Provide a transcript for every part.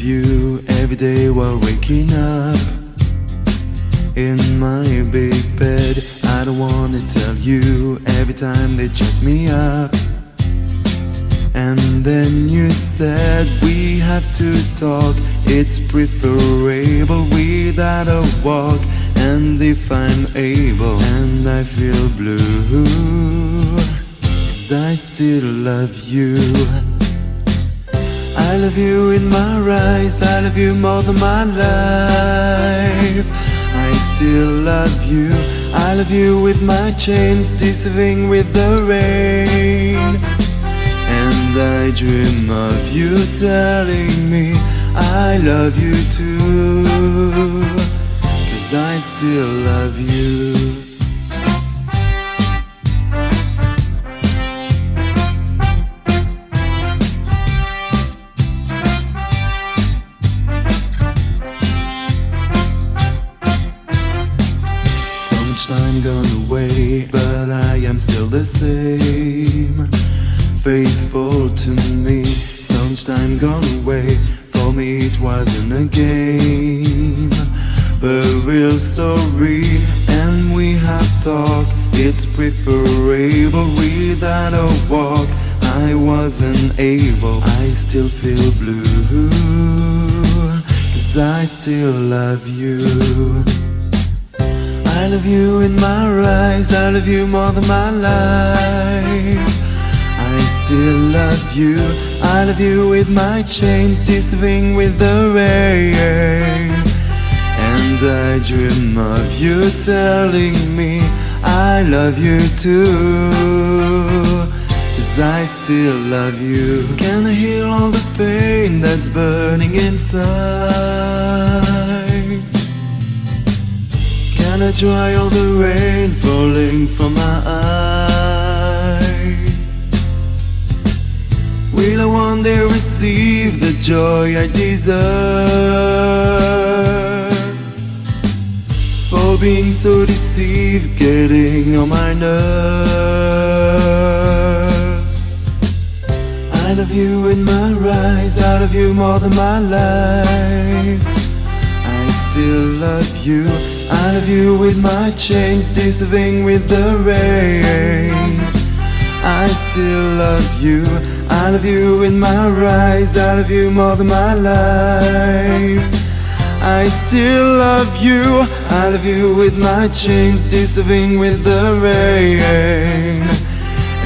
you every day while waking up in my big bed. I don't wanna tell you every time they check me up. And then you said we have to talk. It's preferable without a walk. And if I'm able, and I feel blue, I still love you. I love you in my eyes, I love you more than my life. I still love you, I love you with my chains, deceiving with the rain. And I dream of you telling me I love you too. Cause I still love you. Time gone away, but I am still the same. Faithful to me, time gone away. For me, it wasn't a game, but real story. And we have talked, it's preferable without a walk. I wasn't able, I still feel blue. Cause I still love you. I love you in my eyes, I love you more than my life. I still love you, I love you with my chains, deceiving with the rain. And I dream of you telling me I love you too. Cause I still love you. Can I heal all the pain that's burning inside? Can I dry all the rain falling from my eyes? Will I one day receive the joy I deserve? For being so deceived, getting on my nerves. I love you in my eyes, I love you more than my life. I still love you. I love you with my chains, deceiving with the rain. I still love you. I love you with my eyes. I love you more than my life. I still love you. I love you with my chains, deceiving with the rain.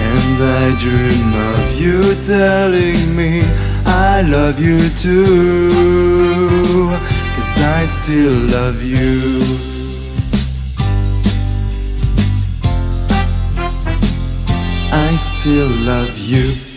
And I dream of you telling me I love you too. I still love you. I still love you.